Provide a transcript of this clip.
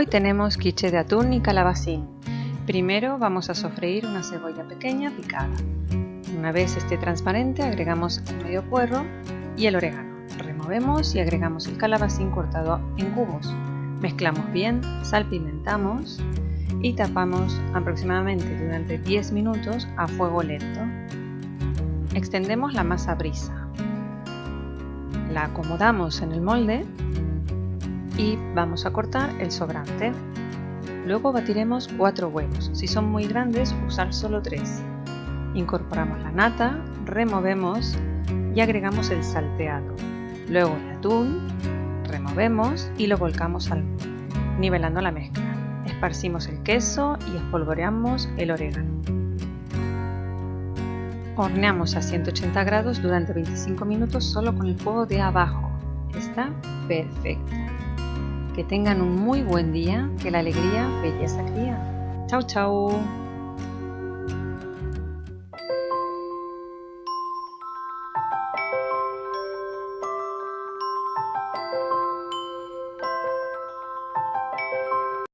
Hoy tenemos quiche de atún y calabacín. Primero vamos a sofreír una cebolla pequeña picada. Una vez esté transparente agregamos el medio puerro y el orégano. Removemos y agregamos el calabacín cortado en cubos. Mezclamos bien, salpimentamos y tapamos aproximadamente durante 10 minutos a fuego lento. Extendemos la masa brisa. La acomodamos en el molde y vamos a cortar el sobrante. Luego batiremos 4 huevos, si son muy grandes usar solo 3. Incorporamos la nata, removemos y agregamos el salteado. Luego el atún, removemos y lo volcamos al nivelando la mezcla. Esparcimos el queso y espolvoreamos el orégano. Horneamos a 180 grados durante 25 minutos solo con el fuego de abajo. Está perfecto. Que tengan un muy buen día, que la alegría belleza cría. Chao, chao.